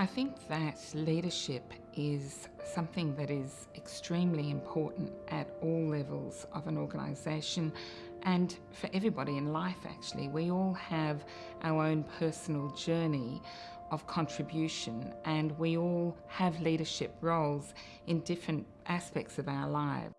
I think that leadership is something that is extremely important at all levels of an organisation and for everybody in life actually. We all have our own personal journey of contribution and we all have leadership roles in different aspects of our lives.